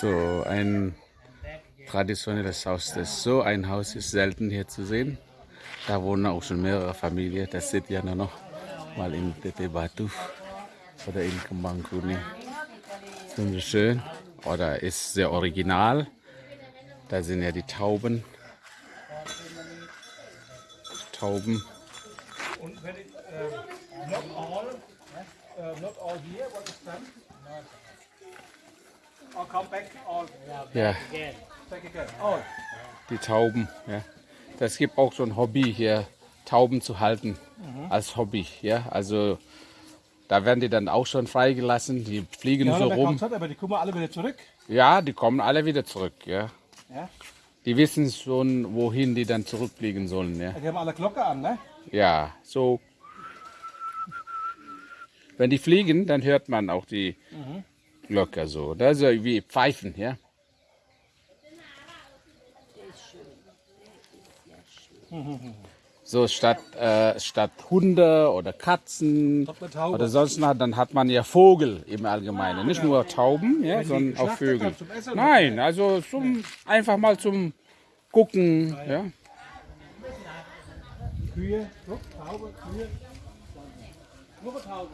So ein traditionelles Haus. Das so ein Haus ist selten hier zu sehen. Da wohnen auch schon mehrere Familien. Das seht ihr noch mal in Tete Batu oder in Kembang Kuning. Wunderschön. Oder ist sehr original. Da sind ja die Tauben. Tauben. Und wenn not all, uh, not all here, what is done? Or come back all Ja, back again. All. die Tauben. Ja. Das gibt auch so ein Hobby hier, Tauben zu halten. Als Hobby. Ja, also da werden die dann auch schon freigelassen. Die fliegen Ja, so rum. hat, aber die kommen alle wieder zurück. Ja, die kommen alle wieder zurück. Ja. Ja. Die wissen schon, wohin die dann zurückfliegen sollen. Ja, Die haben alle Glocke an, ne? ja so. Wenn die fliegen, dann hört man auch die Glocke so. Das ist ja wie Pfeifen, ja. So statt, äh, statt Hunde oder Katzen oder sonst was, dann hat man ja Vogel im Allgemeinen. Nicht nur Tauben, ja, sondern auch Vögel. Nein, also zum, einfach mal zum Gucken. Ja. Kühe, Taube, Kühe. Nur Taube.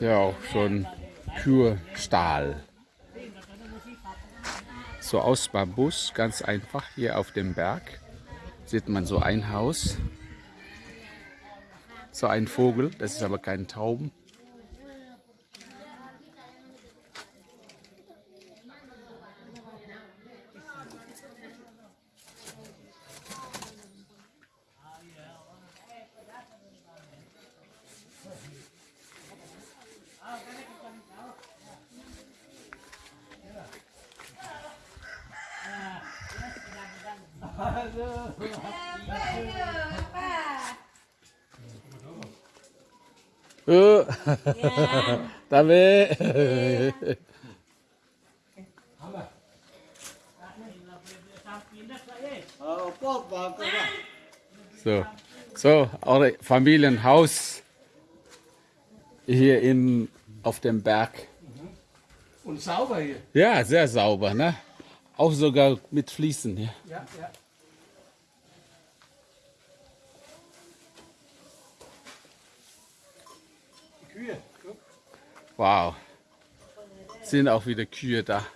Ja, auch schon Kürstahl. So aus Bambus, ganz einfach hier auf dem Berg. Sieht man so ein Haus. So ein Vogel, das ist aber kein Tauben. Äh, Damit. So, so, eure Familienhaus hier in, auf dem Berg. Und sauber hier. Ja, sehr sauber, ne? Auch sogar mit Fliesen. Ja. Ja, ja. Kühe. Wow. Sind auch wieder Kühe da.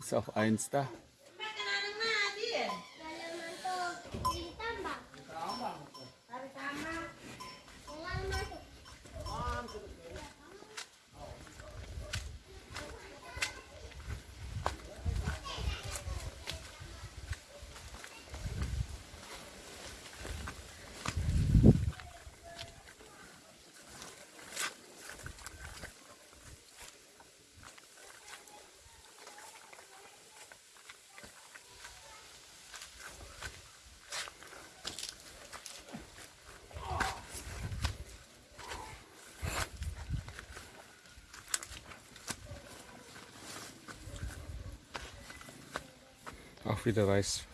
Ist auch eins da. Auch wieder Reis.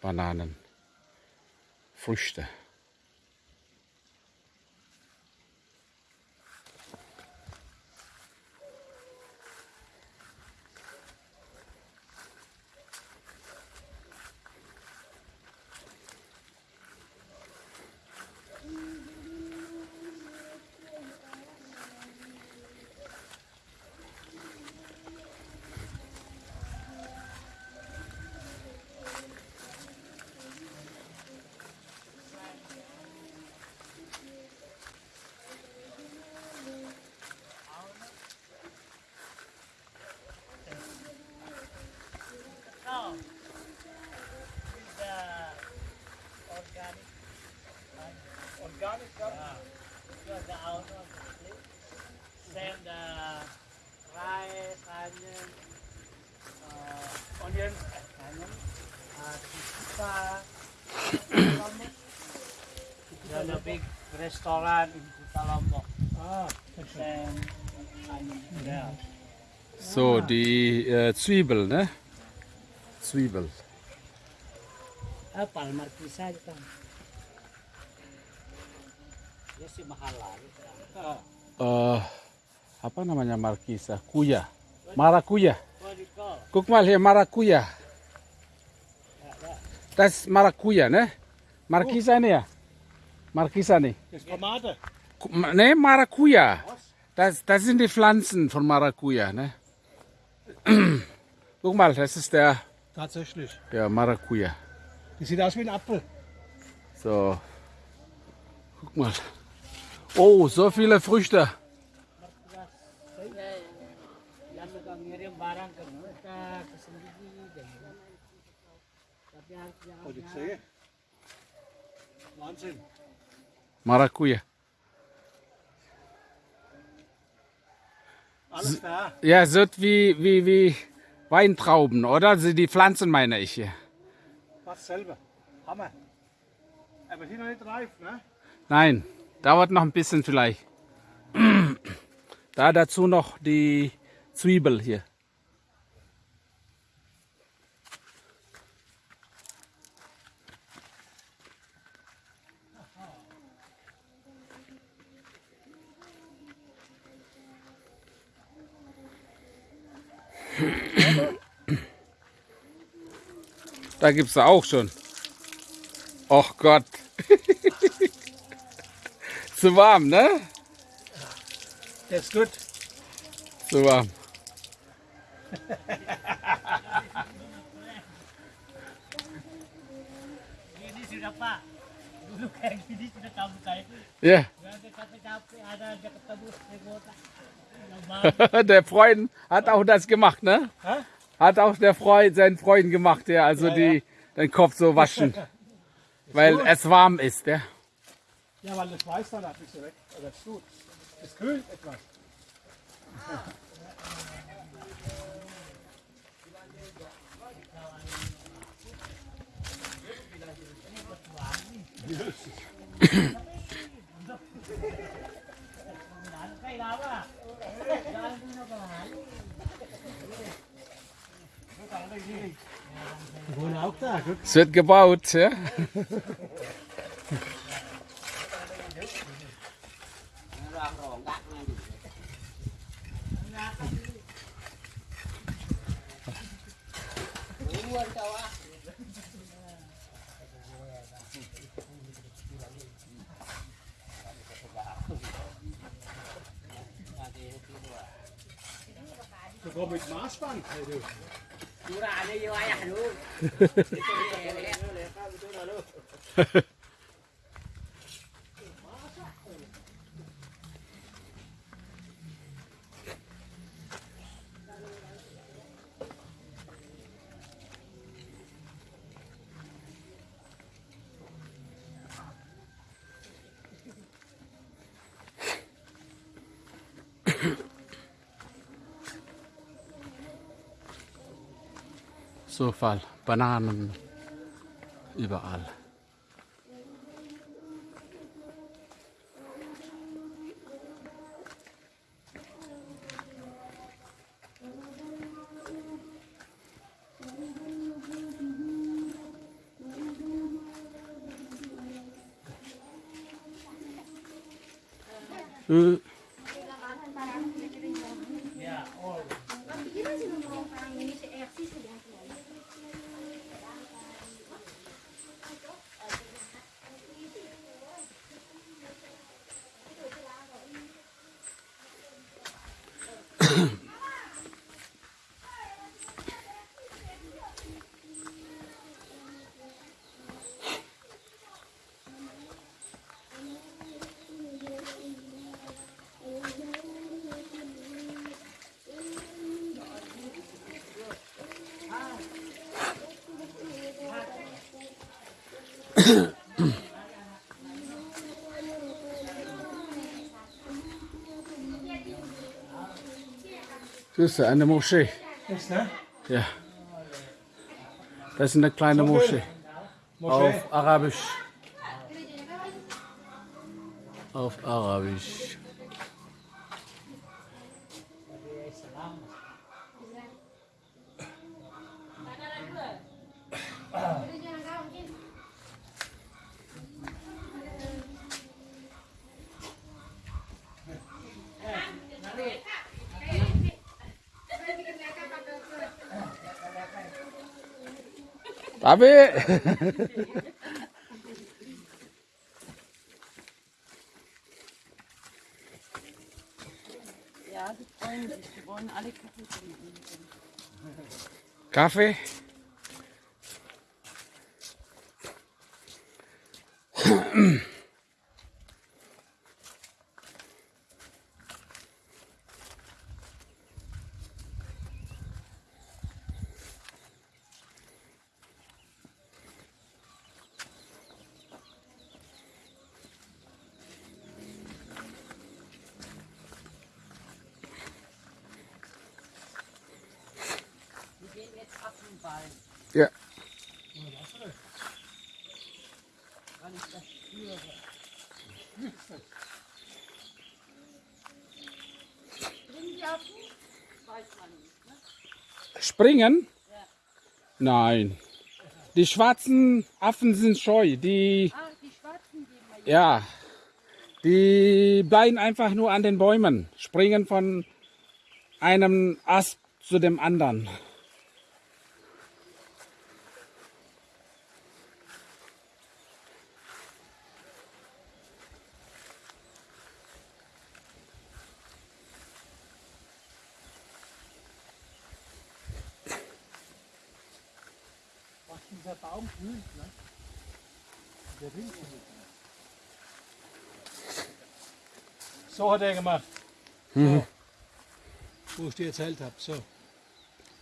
Bananen. Früchte. Organic stuff. the outdoor same the rice, onion, uh, Onion. onion, uh, pizza, There's a big restaurant in Kota Lombok. Ah, ganz schön. Sam, I'm there. So, die äh, Zwiebel, ne? Zwiebel. Apa, Markisa itu kan. Dia sih mahal lah. Ah, Äh, apa namanya Markisa? Kuya. Call? Guck mal hier, Maracuja. Das ist Maracuja, ne? Markisa ne ja? Markisa ne? das ist Tomate. Ne, Maracuja. Das, das sind die Pflanzen von Maracuja, ne? Guck mal, das ist der, Tatsächlich. der Maracuja. Die sieht aus wie ein Apfel. So. Guck mal. Oh, so viele Früchte. Wahnsinn. Maracuja. Alles da. Ja, so wie, wie, wie Weintrauben, oder? Die Pflanzen meine ich hier. Fast selber. Hammer. Aber sind noch nicht reif, ne? Nein, dauert noch ein bisschen vielleicht. Da dazu noch die Zwiebel hier. Da gibt es auch schon. Och Gott. Zu warm, ne? Der ist gut. Zu warm. Ini sudah Pak. Dulu kayak gini sudah kayak. Ja, der Freund hat auch das gemacht, ne? Hat auch der Freund, sein Freund gemacht, der also Ja, die, den Kopf so waschen, weil es warm ist, ja. Ja, weil das weiß dann ein bisschen weg. Aber das ist gut. Es kühlt etwas. Gut. Es wird gebaut, ja. Sogar mit Maßband. Hey, du. Murah ada je ayah dulu. So Fall. Bananen. Überall. Äh, Das ist eine Moschee. Das, ne? Ja. Das ist eine kleine So Moschee. Moschee. auf Arabisch. Auf Arabisch. Tapi Ja, die freuen sich. Die wollen alle Kaffee trinken. Kaffee. Springen die. Ne? Nein. Die schwarzen Affen sind scheu. Die, Ah, die Schwarzen mal ja, die bleiben einfach nur an den Bäumen, springen von einem Ast zu dem anderen. So hat er gemacht. So. Wo ich dir erzählt habe. So.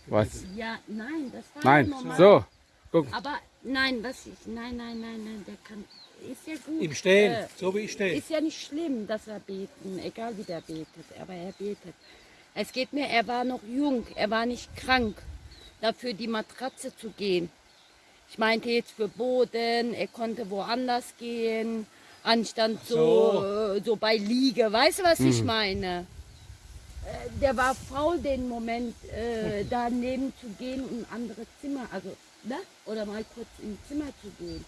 Was? Ja, nein, das war Nein, normal. so. Guck. Aber nein, was ich, nein, nein, nein, nein, der kann, ist ja gut. Im Stehen, Äh, so wie ich stehe. Ist ja nicht schlimm, dass er beten, egal wie der betet, aber er betet. Es geht mir, er war noch jung, er war nicht krank, dafür die Matratze zu gehen. Ich meinte jetzt für Boden, er konnte woanders gehen, anstand so, äh, so bei Liege. Weißt du, was ich meine? Äh, Der war faul, den Moment äh, daneben zu gehen und ein anderes Zimmer, also, ne? Oder mal kurz ins Zimmer zu gehen.